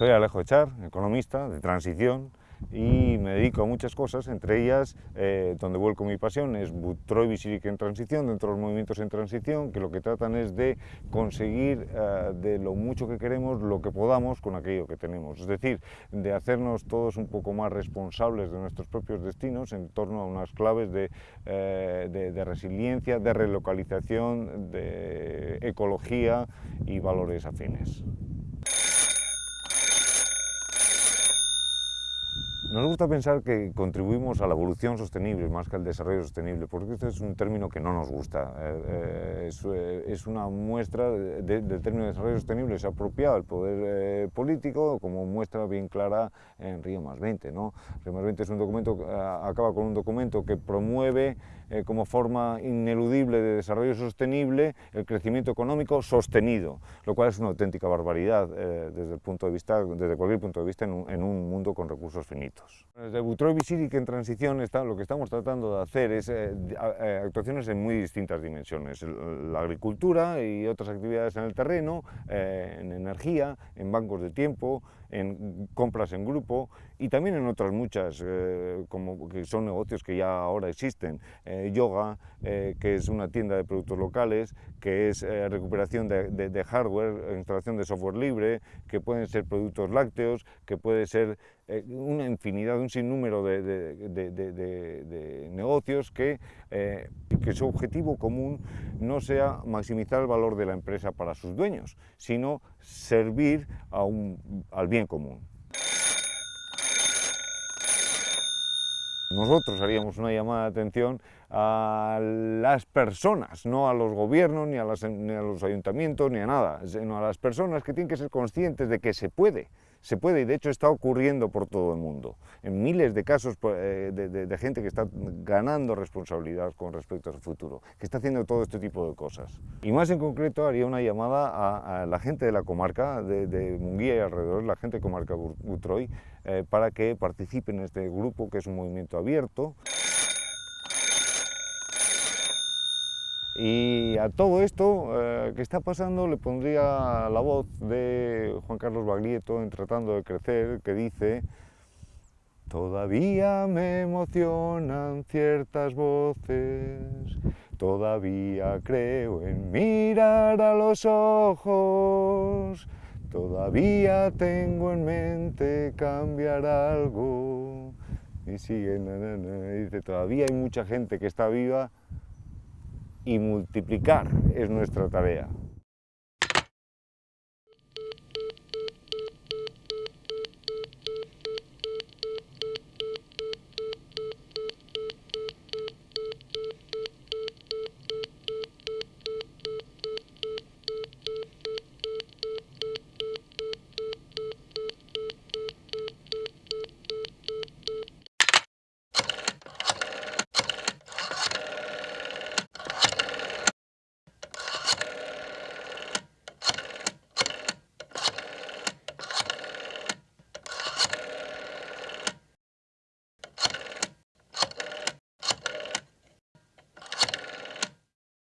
Soy Alejo Echar, economista de transición y me dedico a muchas cosas, entre ellas, eh, donde vuelco mi pasión, es Butroy en transición, dentro de los movimientos en transición, que lo que tratan es de conseguir eh, de lo mucho que queremos lo que podamos con aquello que tenemos, es decir, de hacernos todos un poco más responsables de nuestros propios destinos en torno a unas claves de, eh, de resiliencia, de relocalización, de ecología y valores afines. Nos gusta pensar que contribuimos a la evolución sostenible más que al desarrollo sostenible, porque este es un término que no nos gusta. Eh, eh, es, eh, es, una muestra de, del término de desarrollo sostenible, se ha apropiado el poder político como muestra bien clara en Río más 20. ¿no? Río más 20 es un documento, acaba con un documento que promueve como forma ineludible de desarrollo sostenible el crecimiento económico sostenido, lo cual es una auténtica barbaridad desde, el punto de vista, desde cualquier punto de vista en un mundo con recursos finitos. Desde Butroy Visiric en transición está, lo que estamos tratando de hacer es eh, eh, actuaciones en muy distintas dimensiones, la agricultura y otras actividades en el terreno, eh, en energía, en bancos de tiempo, en compras en grupo y también en otras muchas, eh, como que son negocios que ya ahora existen, eh, yoga, eh, que es una tienda de productos locales, que es recuperación de, de, de, hardware, instalación de software libre, que pueden ser productos lácteos, que puede ser una infinidad, un sinnúmero de, de negocios que, que su objetivo común no sea maximizar el valor de la empresa para sus dueños, sino servir a un, al bien común. Nosotros haríamos una llamada de atención a las personas, no a los gobiernos, ni a, las, ni a, los ayuntamientos, ni a nada, sino a las personas que tienen que ser conscientes de que se puede, se puede y de hecho está ocurriendo por todo el mundo, en miles de casos pues, eh, de, gente que está ganando responsabilidad con respecto al futuro, que está haciendo todo este tipo de cosas. Y más en concreto haría una llamada a, a la gente de la comarca de, de, Munguía y alrededor, la gente de comarca Butroy, eh, para que participen en este grupo que es un movimiento abierto. Y a todo esto eh, que está pasando le pondría la voz de Juan Carlos Baglietto en Tratando de Crecer, que dice Todavía me emocionan ciertas voces, todavía creo en mirar a los ojos, todavía tengo en mente cambiar algo. Y sigue, na, na, na, y dice, todavía hay mucha gente que está viva y multiplicar es nuestra tarea.